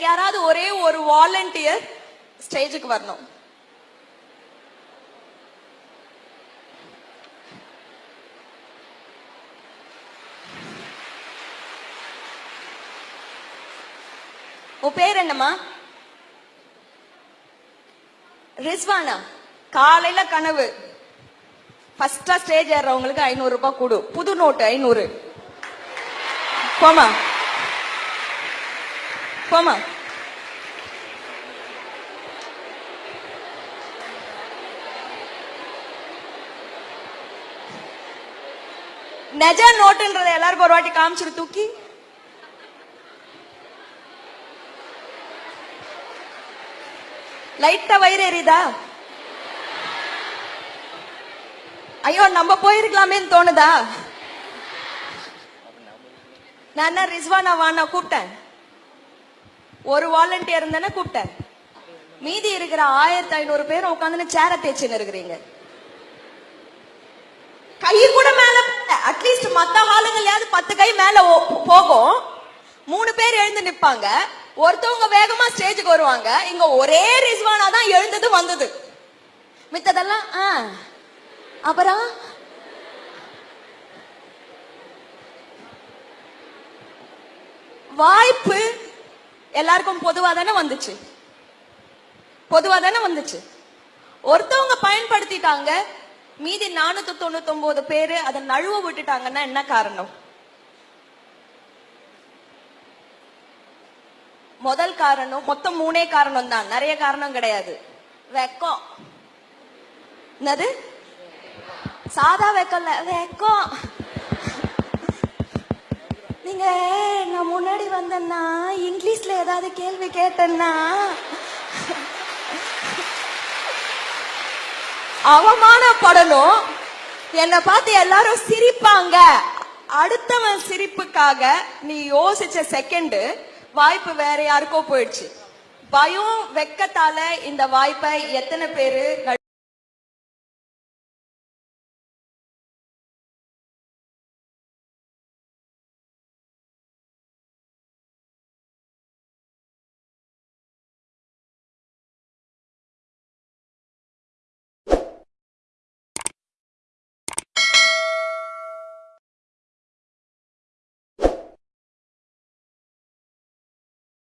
யாராவது ஒரே ஒரு வாலண்டியர் ஸ்டேஜுக்கு வரணும். உன் பேர் என்னம்மா? ரிஸ்வானா காலையில கனவு. ஃபர்ஸ்டா ஸ்டேஜ் ஏறவங்களுக்கு ஐநூறு ரூபாய் கொடு. புது நோட்டு ஐநூறு. போமா போமா நெஜ நோட்டுன்றத எல்லாருக்கும் ஒரு வாட்டி காமிச்சிரு தூக்கி. லைட்டா வயிறு எரியுதா? ஐயோ நம்ம போயிருக்கலாமேன்னு தோணுதா? நான் என்ன ரிஸ்வானா வானா கூப்பிட்டேன். ஒரு வாலண்டியர் இருந்தேன்னா கூப்பிட்டேன். மீதி இருக்கிற ஆயிரத்தி ஐநூறு பேர் உட்காந்து சேர தேய்ச்சின்னு இருக்கிறீங்க. கை கூட மேல அட்லீஸ்ட் மத்த ஆளுங்களையாவது பத்து கை மேல போகும். மூணு பேர் எழுந்து நிப்பாங்க. ஒருத்தவங்க வேகமா ஸ்டேஜுக்கு வருவாங்க. இங்க ஒரே ரிஸ்வானா தான் எழுந்தது வந்தது. மித்ததெல்லாம் ஆ. அப்புறம்? வாய்ப்பு எல்லாருக்கும் பொதுவா தானே வந்துச்சு? பொதுவா தானே வந்துச்சு? ஒருத்தவங்க பயன்படுத்திட்டாங்க மீதி நானூத்தி தொண்ணூத்தி ஒன்பது பேரு அதை நழுவ விட்டுட்டாங்கன்னா என்ன காரணம்? முதல் காரணம் மொத்தம் மூணே காரணம் தான். நிறைய காரணம் கிடையாது. வெக்கம். என்னது? சாதா வெக்கம் இல்ல வெக்கம். நீங்க நான் முன்னாடி வந்தேன்னா இங்கிலீஷ்ல ஏதாவது கேள்வி கேட்டேன்னா. அவமானப்படணும். என்னை பார்த்து எல்லாரும் சிரிப்பாங்க. அடுத்தவன் சிரிப்புக்காக நீ யோசிச்ச செகண்ட் வாய்ப்பு வேற யாருக்கோ போயிடுச்சு. பயம் வெக்கத்தால இந்த வாய்ப்பை எத்தனை பேரு